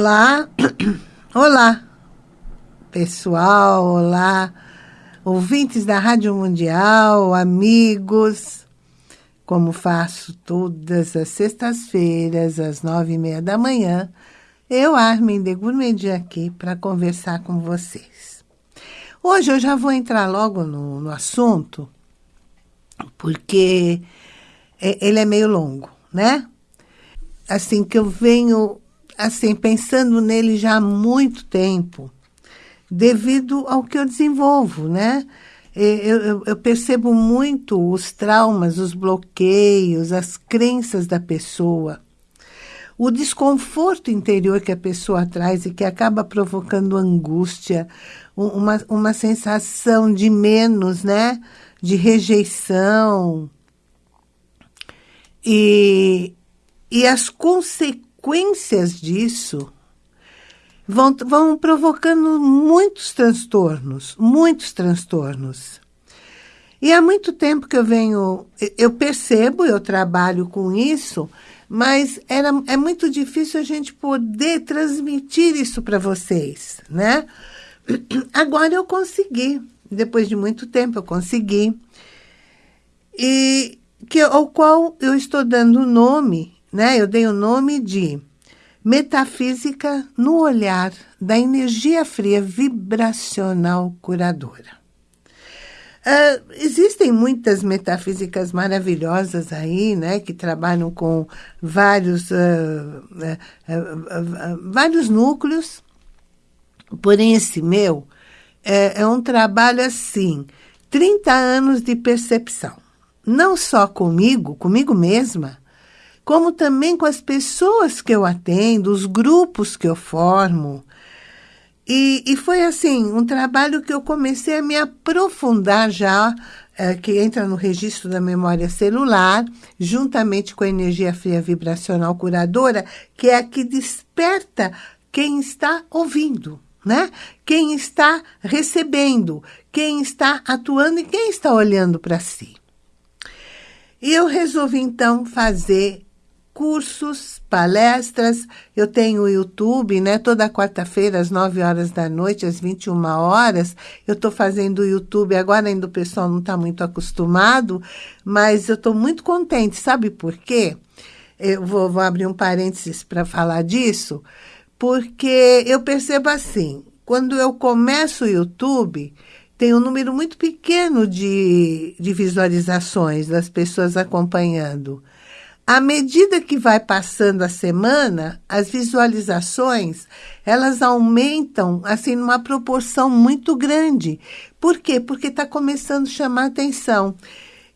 Olá, olá, pessoal, olá, ouvintes da Rádio Mundial, amigos. Como faço todas as sextas-feiras, às nove e meia da manhã, eu, Armin de Gourmedi, aqui para conversar com vocês. Hoje eu já vou entrar logo no, no assunto, porque ele é meio longo, né? Assim, que eu venho assim, pensando nele já há muito tempo, devido ao que eu desenvolvo, né? Eu, eu, eu, percebo muito os traumas, os bloqueios, as crenças da pessoa, o desconforto interior que a pessoa traz e que acaba provocando angústia, uma, uma sensação de menos, né? De rejeição. E, e as consequências consequências disso vão, vão provocando muitos transtornos, muitos transtornos. E há muito tempo que eu venho, eu percebo, eu trabalho com isso, mas era, é muito difícil a gente poder transmitir isso para vocês, né? Agora eu consegui, depois de muito tempo eu consegui, e que, ao qual eu estou dando o nome né? Eu dei o nome de Metafísica no Olhar da Energia Fria Vibracional Curadora. Uh, existem muitas metafísicas maravilhosas aí, né, que trabalham com vários, uh, uh, vários núcleos, porém esse meu é, é um trabalho assim, 30 anos de percepção. Não só comigo, comigo mesma, como também com as pessoas que eu atendo, os grupos que eu formo. E, e foi assim, um trabalho que eu comecei a me aprofundar já, é, que entra no registro da memória celular, juntamente com a energia fria vibracional curadora, que é a que desperta quem está ouvindo, né? Quem está recebendo, quem está atuando e quem está olhando para si. E eu resolvi então fazer cursos, palestras. Eu tenho o YouTube, né? Toda quarta-feira, às 9 horas da noite, às 21 horas. Eu estou fazendo o YouTube. Agora ainda o pessoal não está muito acostumado, mas eu estou muito contente. Sabe por quê? Eu vou, vou abrir um parênteses para falar disso, porque eu percebo assim, quando eu começo o YouTube, tem um número muito pequeno de, de visualizações das pessoas acompanhando. À medida que vai passando a semana, as visualizações, elas aumentam, assim, numa proporção muito grande. Por quê? Porque está começando a chamar atenção.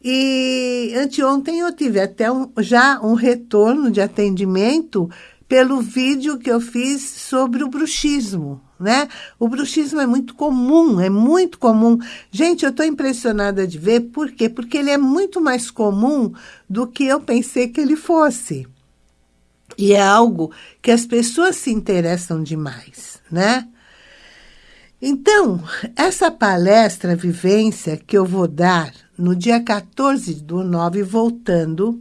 E anteontem eu tive até um, já um retorno de atendimento pelo vídeo que eu fiz sobre o bruxismo, né? O bruxismo é muito comum, é muito comum. Gente, eu estou impressionada de ver, por quê? Porque ele é muito mais comum do que eu pensei que ele fosse. E é algo que as pessoas se interessam demais, né? Então, essa palestra vivência que eu vou dar no dia 14 do 9, voltando,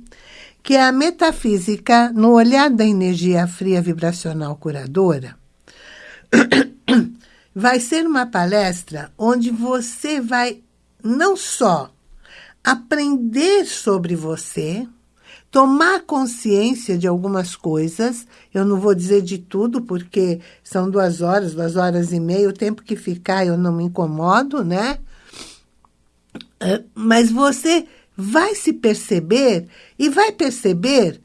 que é a metafísica no olhar da energia fria vibracional curadora, vai ser uma palestra onde você vai não só aprender sobre você, tomar consciência de algumas coisas. Eu não vou dizer de tudo, porque são duas horas, duas horas e meia. O tempo que ficar eu não me incomodo, né? Mas você vai se perceber e vai perceber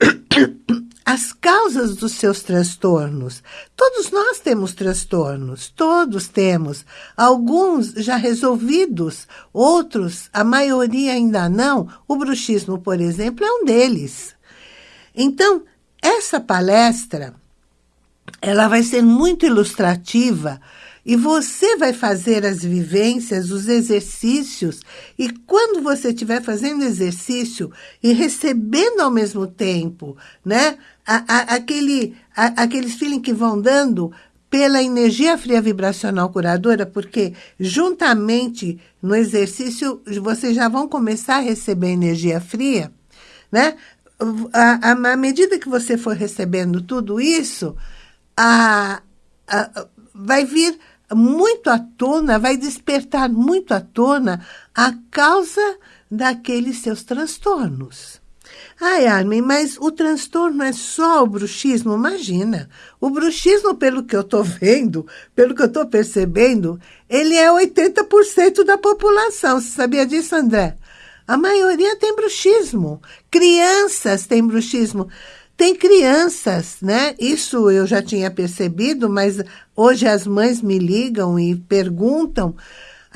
as causas dos seus transtornos. Todos nós temos transtornos, todos temos. Alguns já resolvidos, outros, a maioria ainda não. O bruxismo, por exemplo, é um deles. Então, essa palestra, ela vai ser muito ilustrativa e você vai fazer as vivências, os exercícios. E quando você estiver fazendo exercício e recebendo ao mesmo tempo, né? A, a, aquele, a, aqueles feeling que vão dando pela energia fria vibracional curadora, porque juntamente no exercício vocês já vão começar a receber energia fria, né? À medida que você for recebendo tudo isso, a, a, vai vir muito à tona, vai despertar muito à tona a causa daqueles seus transtornos. Ai, Armin, mas o transtorno é só o bruxismo? Imagina. O bruxismo, pelo que eu estou vendo, pelo que eu estou percebendo, ele é 80% da população. Você sabia disso, André? A maioria tem bruxismo. Crianças têm bruxismo. Tem crianças, né? Isso eu já tinha percebido, mas hoje as mães me ligam e perguntam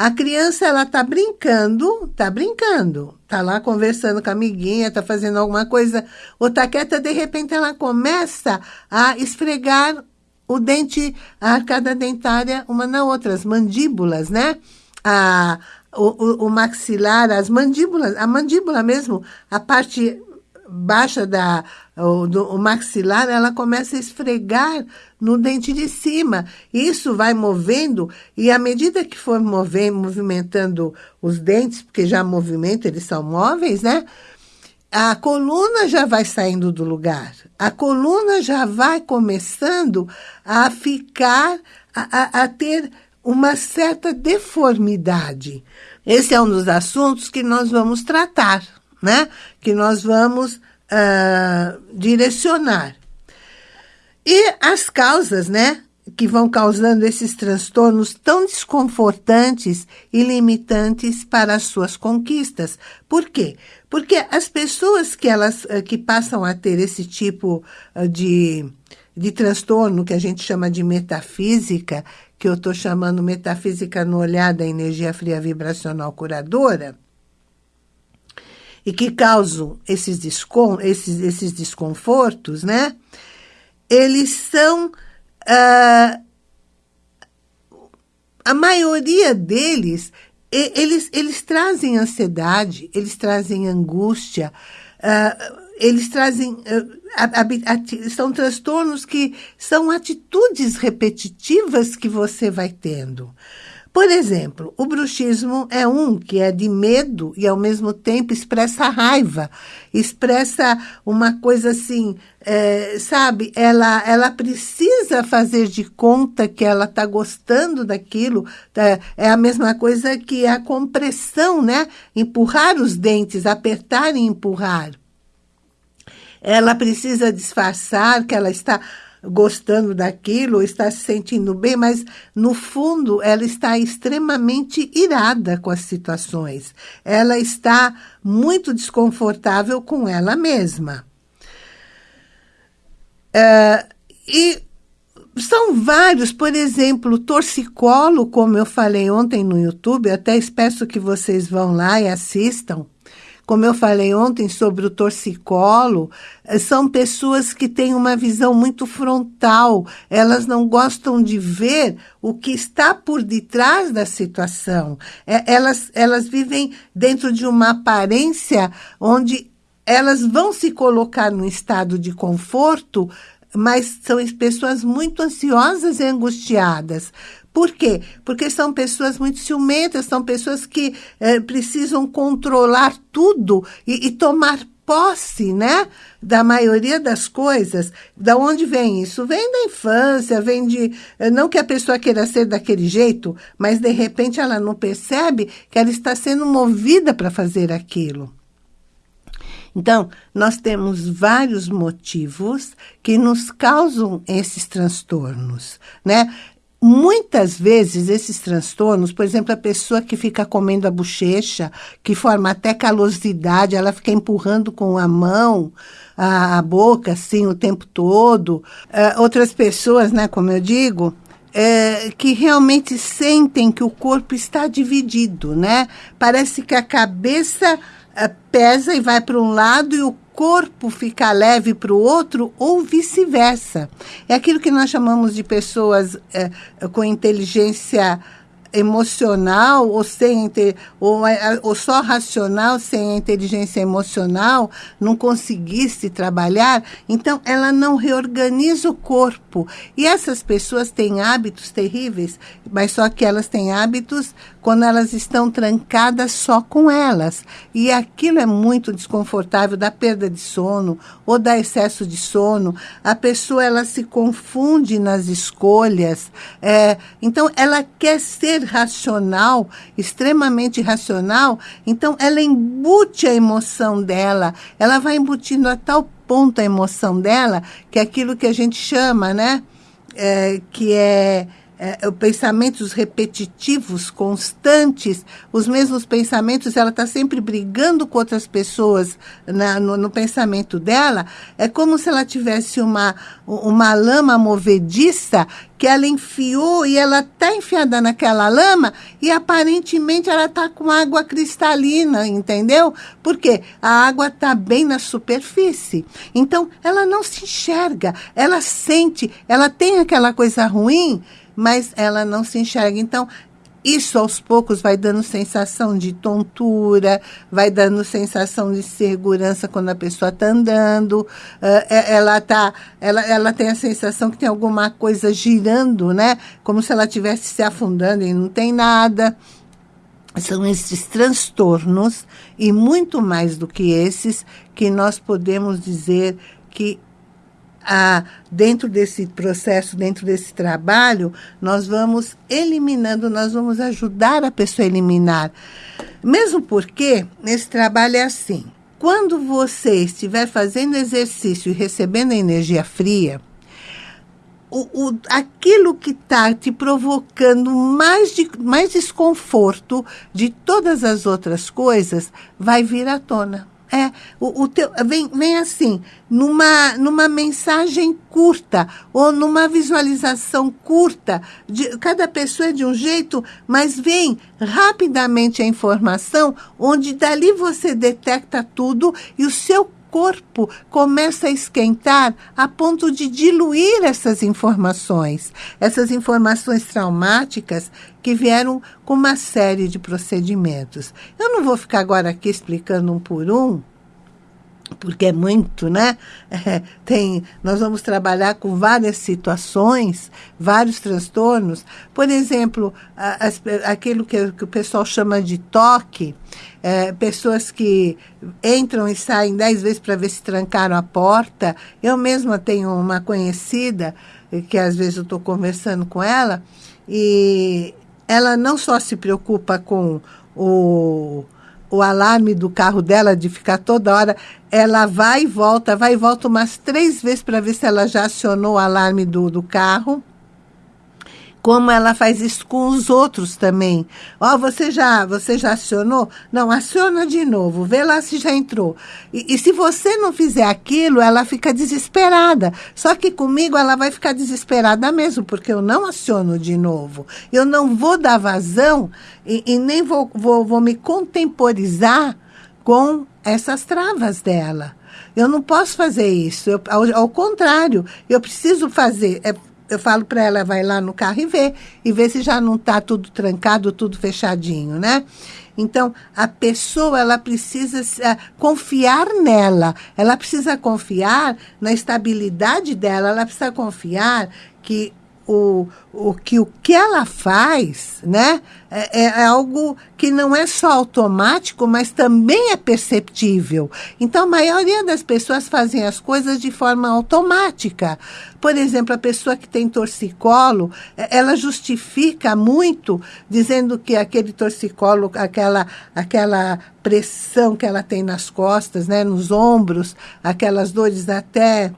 a criança, ela tá brincando, tá brincando, tá lá conversando com a amiguinha, tá fazendo alguma coisa, ou tá quieta, de repente ela começa a esfregar o dente, a arcada dentária uma na outra, as mandíbulas, né? A, o, o, o maxilar, as mandíbulas, a mandíbula mesmo, a parte baixa da, o, do, o maxilar, ela começa a esfregar no dente de cima. Isso vai movendo, e à medida que for mover, movimentando os dentes, porque já movimento, eles são móveis, né? A coluna já vai saindo do lugar. A coluna já vai começando a ficar, a, a, a ter uma certa deformidade. Esse é um dos assuntos que nós vamos tratar, né? Que nós vamos uh, direcionar. E as causas, né? Que vão causando esses transtornos tão desconfortantes e limitantes para as suas conquistas. Por quê? Porque as pessoas que, elas, ah, que passam a ter esse tipo ah, de, de transtorno, que a gente chama de metafísica, que eu estou chamando metafísica no olhar da energia fria vibracional curadora, e que causam esses, descon esses, esses desconfortos, né? Eles são... Uh, a maioria deles, eles, eles trazem ansiedade, eles trazem angústia, uh, eles trazem... Uh, são transtornos que são atitudes repetitivas que você vai tendo. Por exemplo, o bruxismo é um que é de medo e, ao mesmo tempo, expressa raiva, expressa uma coisa assim, é, sabe? Ela, ela precisa fazer de conta que ela está gostando daquilo. É, é a mesma coisa que a compressão, né? Empurrar os dentes, apertar e empurrar. Ela precisa disfarçar que ela está gostando daquilo, está se sentindo bem, mas no fundo ela está extremamente irada com as situações. Ela está muito desconfortável com ela mesma. Uh, e são vários, por exemplo, torcicolo, como eu falei ontem no YouTube, até peço que vocês vão lá e assistam. Como eu falei ontem sobre o torcicolo, eh, são pessoas que têm uma visão muito frontal. Elas não gostam de ver o que está por detrás da situação. É, elas, elas vivem dentro de uma aparência onde elas vão se colocar num estado de conforto, mas são pessoas muito ansiosas e angustiadas. Por quê? Porque são pessoas muito ciumentas, são pessoas que é, precisam controlar tudo e, e tomar posse, né? Da maioria das coisas. Da onde vem isso? Vem da infância, vem de... Eh, não que a pessoa queira ser daquele jeito, mas de repente ela não percebe que ela está sendo movida para fazer aquilo. Então, nós temos vários motivos que nos causam esses transtornos, né? Muitas vezes esses transtornos, por exemplo, a pessoa que fica comendo a bochecha, que forma até calosidade, ela fica empurrando com a mão a, a boca assim o tempo todo. Uh, outras pessoas, né, como eu digo, é, que realmente sentem que o corpo está dividido, né? Parece que a cabeça é, pesa e vai para um lado e o corpo fica leve para o outro ou vice-versa. É aquilo que nós chamamos de pessoas é, com inteligência emocional ou sem ou, ou só racional sem a inteligência emocional não conseguisse trabalhar, então ela não reorganiza o corpo. E essas pessoas têm hábitos terríveis, mas só que elas têm hábitos quando elas estão trancadas só com elas. E aquilo é muito desconfortável, da perda de sono ou da excesso de sono. A pessoa ela se confunde nas escolhas. É, então, ela quer ser racional, extremamente racional, então ela embute a emoção dela, ela vai embutindo a tal ponto a emoção dela, que é aquilo que a gente chama, né? É, que é é, é pensamentos repetitivos, constantes, os mesmos pensamentos, ela está sempre brigando com outras pessoas na, no, no, pensamento dela, é como se ela tivesse uma, uma lama movediça que ela enfiou e ela está enfiada naquela lama e aparentemente ela está com água cristalina, entendeu? Porque a água está bem na superfície. Então, ela não se enxerga, ela sente, ela tem aquela coisa ruim mas ela não se enxerga. Então, isso aos poucos vai dando sensação de tontura, vai dando sensação de segurança quando a pessoa está andando, uh, ela, tá, ela, ela tem a sensação que tem alguma coisa girando, né? Como se ela estivesse se afundando e não tem nada. São esses transtornos, e muito mais do que esses, que nós podemos dizer que a, dentro desse processo, dentro desse trabalho, nós vamos eliminando, nós vamos ajudar a pessoa a eliminar. Mesmo porque nesse trabalho é assim, quando você estiver fazendo exercício e recebendo energia fria, o, o, aquilo que está te provocando mais, de, mais desconforto de todas as outras coisas vai vir à tona. É, o, o teu, vem, vem assim, numa, numa mensagem curta ou numa visualização curta. De, cada pessoa é de um jeito, mas vem rapidamente a informação, onde dali você detecta tudo e o seu corpo começa a esquentar a ponto de diluir essas informações, essas informações traumáticas que vieram com uma série de procedimentos. Eu não vou ficar agora aqui explicando um por um, porque é muito, né? É, tem, nós vamos trabalhar com várias situações, vários transtornos. Por exemplo, as, aquilo que, que, o pessoal chama de toque, é, pessoas que entram e saem dez vezes para ver se trancaram a porta. Eu mesma tenho uma conhecida, que às vezes eu estou conversando com ela, e ela não só se preocupa com o o alarme do carro dela de ficar toda hora, ela vai e volta, vai e volta umas três vezes para ver se ela já acionou o alarme do, do carro como ela faz isso com os outros também. Ó, oh, você já, você já acionou? Não, aciona de novo, vê lá se já entrou. E, e, se você não fizer aquilo, ela fica desesperada. Só que comigo ela vai ficar desesperada mesmo, porque eu não aciono de novo. Eu não vou dar vazão e, e nem vou, vou, vou me contemporizar com essas travas dela. Eu não posso fazer isso. Eu, ao, ao, contrário, eu preciso fazer. É, eu falo para ela, vai lá no carro e vê, e vê se já não está tudo trancado, tudo fechadinho, né? Então, a pessoa, ela precisa uh, confiar nela, ela precisa confiar na estabilidade dela, ela precisa confiar que o, o, que, o que ela faz né, é, é, algo que não é só automático, mas também é perceptível. Então, a maioria das pessoas fazem as coisas de forma automática. Por exemplo, a pessoa que tem torcicolo, é, ela justifica muito, dizendo que aquele torcicolo, aquela, aquela pressão que ela tem nas costas, né, nos ombros, aquelas dores até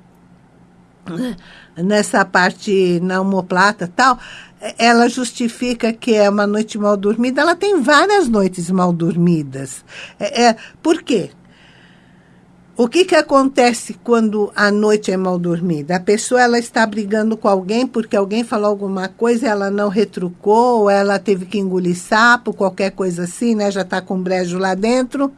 nessa parte na homoplata tal, ela justifica que é uma noite mal dormida. Ela tem várias noites mal dormidas. É, é, por quê? O que, que acontece quando a noite é mal dormida? A pessoa ela está brigando com alguém porque alguém falou alguma coisa, ela não retrucou, ela teve que engolir sapo, qualquer coisa assim, né? Já está com brejo lá dentro.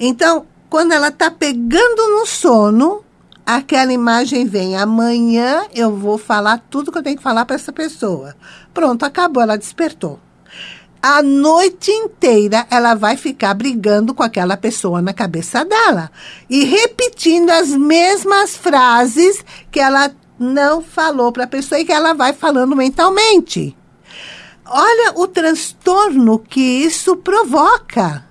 Então, quando ela está pegando no sono, aquela imagem vem. Amanhã eu vou falar tudo que eu tenho que falar para essa pessoa. Pronto, acabou, ela despertou. a noite inteira ela vai ficar brigando com aquela pessoa na cabeça dela e repetindo as mesmas frases que ela não falou para a pessoa e que ela vai falando mentalmente. Olha o transtorno que isso provoca.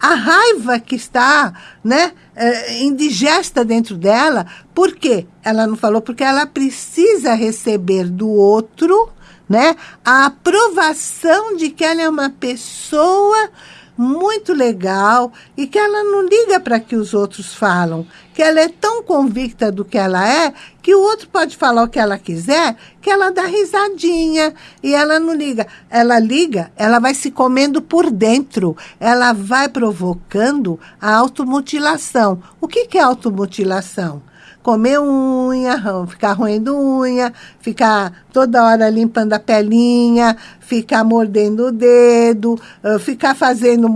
A raiva que está né, é, indigesta dentro dela, por quê? Ela não falou porque ela precisa receber do outro né, a aprovação de que ela é uma pessoa muito legal e que ela não liga para que os outros falam, que ela é tão convicta do que ela é, que o outro pode falar o que ela quiser, que ela dá risadinha e ela não liga. Ela liga, ela vai se comendo por dentro, ela vai provocando a automutilação. O que, que é automutilação? Comer unha, ficar roendo unha, ficar toda hora limpando a pelinha, ficar mordendo o dedo, ficar fazendo,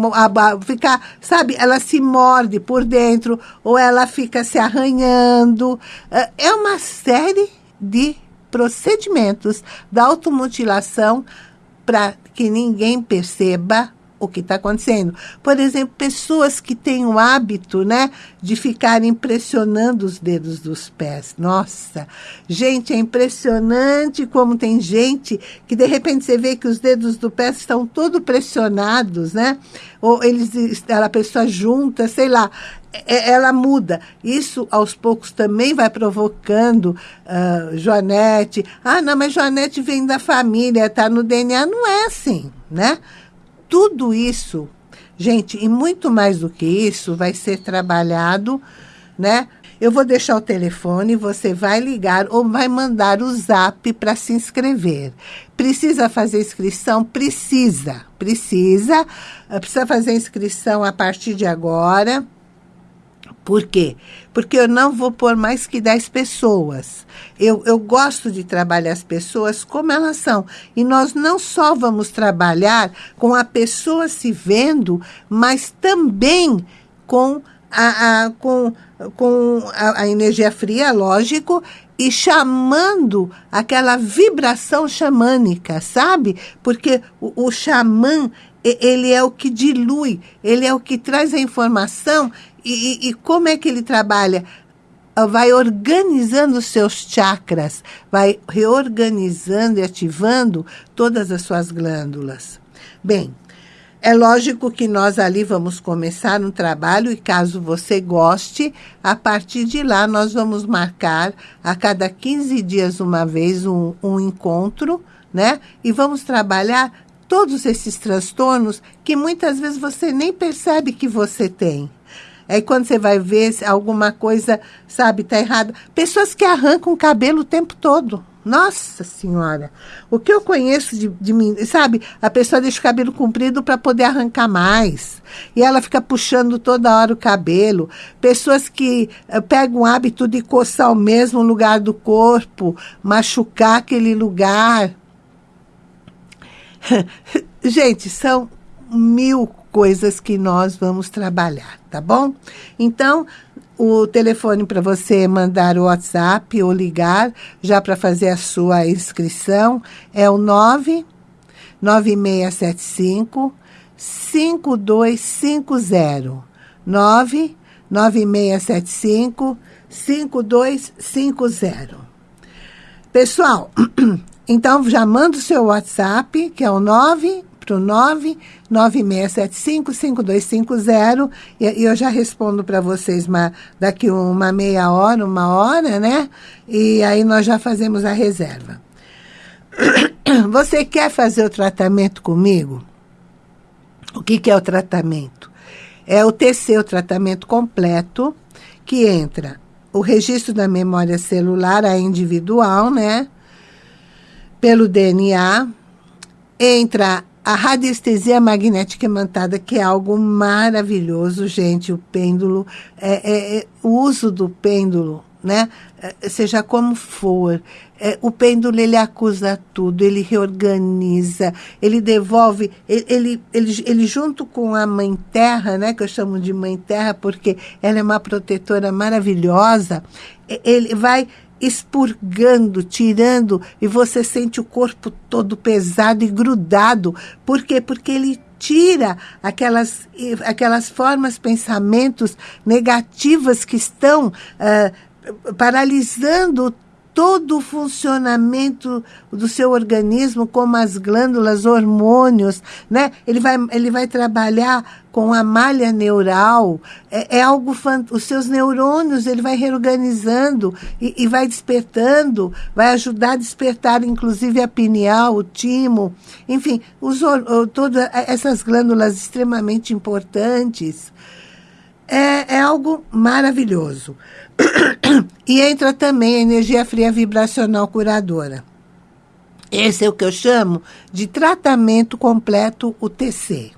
ficar, sabe, ela se morde por dentro ou ela fica se arranhando. É uma série de procedimentos da automutilação para que ninguém perceba o que está acontecendo. Por exemplo, pessoas que têm o hábito, né, de ficar impressionando os dedos dos pés. Nossa, gente, é impressionante como tem gente que de repente você vê que os dedos do pé estão todos pressionados, né? Ou eles, a pessoa junta, sei lá, é, ela muda. Isso, aos poucos, também vai provocando uh, Joanete. Ah, não, mas Joanete vem da família, está no DNA. Não é assim, né? Tudo isso, gente, e muito mais do que isso, vai ser trabalhado, né? Eu vou deixar o telefone, você vai ligar ou vai mandar o zap para se inscrever. Precisa fazer inscrição? Precisa, precisa. Precisa fazer inscrição a partir de agora. Por quê? Porque eu não vou pôr mais que 10 pessoas. Eu, eu gosto de trabalhar as pessoas como elas são. E nós não só vamos trabalhar com a pessoa se vendo, mas também com a, a com, com a, a energia fria, lógico, e chamando aquela vibração xamânica, sabe? Porque o, o xamã, ele é o que dilui, ele é o que traz a informação e, e, como é que ele trabalha? Ah, vai organizando os seus chakras, vai reorganizando e ativando todas as suas glândulas. Bem, é lógico que nós ali vamos começar um trabalho e caso você goste, a partir de lá nós vamos marcar a cada 15 dias uma vez um, um encontro, né? E vamos trabalhar todos esses transtornos que muitas vezes você nem percebe que você tem. Aí quando você vai ver alguma coisa, sabe, tá errada. Pessoas que arrancam o cabelo o tempo todo. Nossa Senhora, o que eu conheço de, de mim, sabe? A pessoa deixa o cabelo comprido para poder arrancar mais. E ela fica puxando toda hora o cabelo. Pessoas que uh, pegam o hábito de coçar o mesmo lugar do corpo, machucar aquele lugar. Gente, são mil coisas que nós vamos trabalhar, tá bom? Então, o telefone para você mandar o WhatsApp ou ligar já para fazer a sua inscrição é o 9 9675 5250 9 9675 5250 Pessoal, então já manda o seu WhatsApp, que é o 9 para o 99675-5250 e, eu já respondo para vocês uma, daqui uma meia hora, uma hora, né? E aí nós já fazemos a reserva. Você quer fazer o tratamento comigo? O que, que é o tratamento? É o TC, o tratamento completo, que entra o registro da memória celular, a individual, né? Pelo DNA, entra a radiestesia magnética imantada, que é algo maravilhoso, gente. O pêndulo, é, é, é o uso do pêndulo, né? É, seja como for, é, o pêndulo ele acusa tudo, ele reorganiza, ele devolve, ele, ele, ele, ele, junto com a mãe terra, né, que eu chamo de mãe terra porque ela é uma protetora maravilhosa, ele vai expurgando, tirando, e você sente o corpo todo pesado e grudado. Por quê? Porque ele tira aquelas, aquelas formas, pensamentos negativas que estão uh, paralisando todo o funcionamento do seu organismo, como as glândulas, hormônios, né? Ele vai, ele vai trabalhar com a malha neural, é, é algo, os seus neurônios, ele vai reorganizando e, e, vai despertando, vai ajudar a despertar, inclusive, a pineal, o timo, enfim, os, todas essas glândulas extremamente importantes. É, é algo maravilhoso. e entra também a energia fria vibracional curadora. Esse é o que eu chamo de tratamento completo UTC.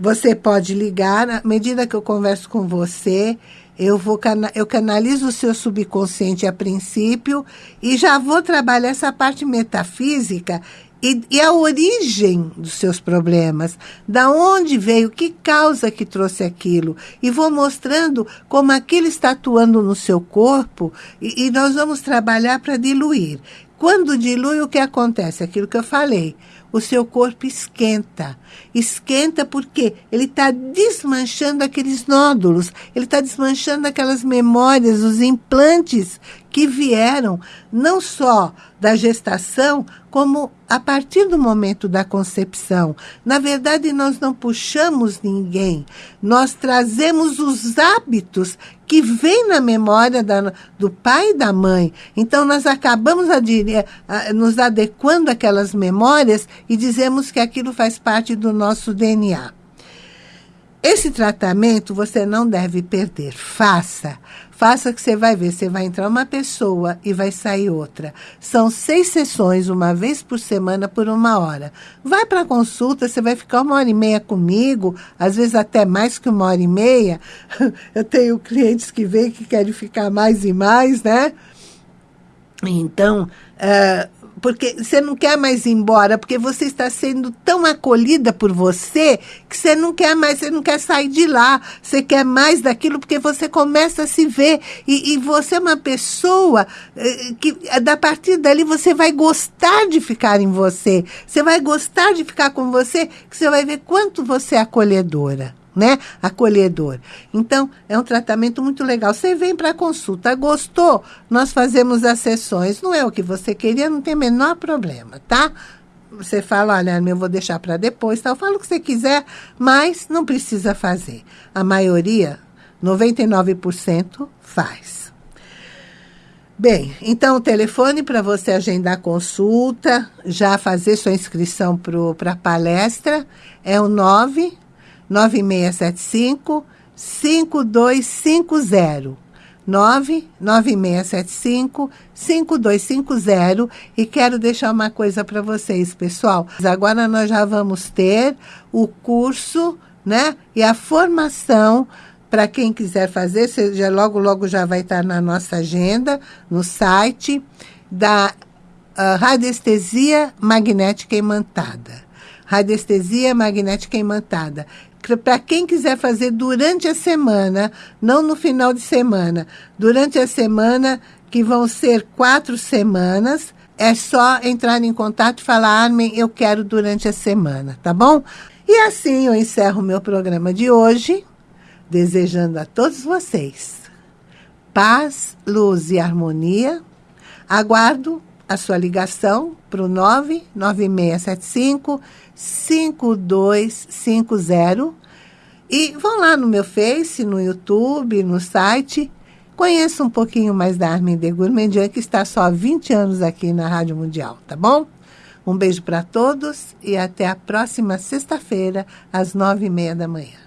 Você pode ligar, à medida que eu converso com você, eu, vou eu canalizo o seu subconsciente a princípio e já vou trabalhar essa parte metafísica e, e, a origem dos seus problemas, da onde veio, que causa que trouxe aquilo, e vou mostrando como aquilo está atuando no seu corpo, e, e nós vamos trabalhar para diluir. Quando dilui, o que acontece? Aquilo que eu falei o seu corpo esquenta. Esquenta porque ele está desmanchando aqueles nódulos, ele está desmanchando aquelas memórias, os implantes que vieram não só da gestação, como a partir do momento da concepção. Na verdade, nós não puxamos ninguém, nós trazemos os hábitos que vêm na memória da, do pai e da mãe. Então, nós acabamos a, nos adequando àquelas memórias e dizemos que aquilo faz parte do nosso DNA. Esse tratamento você não deve perder. Faça. Faça que você vai ver. Você vai entrar uma pessoa e vai sair outra. São seis sessões, uma vez por semana, por uma hora. Vai para a consulta, você vai ficar uma hora e meia comigo, às vezes até mais que uma hora e meia. Eu tenho clientes que vêm que querem ficar mais e mais, né? Então, uh, porque você não quer mais ir embora, porque você está sendo tão acolhida por você que você não quer mais, você não quer sair de lá, você quer mais daquilo, porque você começa a se ver. E, e você é uma pessoa eh, que, da partir dali, você vai gostar de ficar em você, você vai gostar de ficar com você, que você vai ver quanto você é acolhedora né? Acolhedor. Então, é um tratamento muito legal. Você vem para consulta, gostou? Nós fazemos as sessões. Não é o que você queria, não tem o menor problema, tá? Você fala, olha, eu vou deixar para depois, tal. Fala o que você quiser, mas não precisa fazer. A maioria, 99%, faz. Bem, então o telefone para você agendar consulta, já fazer sua inscrição para a palestra é o 9 9675 5250. 99675 5250 e quero deixar uma coisa para vocês, pessoal. Agora nós já vamos ter o curso, né? E a formação para quem quiser fazer, já logo logo já vai estar na nossa agenda, no site da uh, radiestesia magnética imantada. Radiestesia magnética imantada para quem quiser fazer durante a semana, não no final de semana, durante a semana, que vão ser quatro semanas, é só entrar em contato e falar, Armin, eu quero durante a semana, tá bom? E assim eu encerro o meu programa de hoje, desejando a todos vocês paz, luz e harmonia. Aguardo a sua ligação para o 99675 5250 e vão lá no meu Face, no YouTube, no site. Conheça um pouquinho mais da Armin de Gourmandian, que está só há 20 anos aqui na Rádio Mundial, tá bom? Um beijo para todos e até a próxima sexta-feira, às nove e meia da manhã.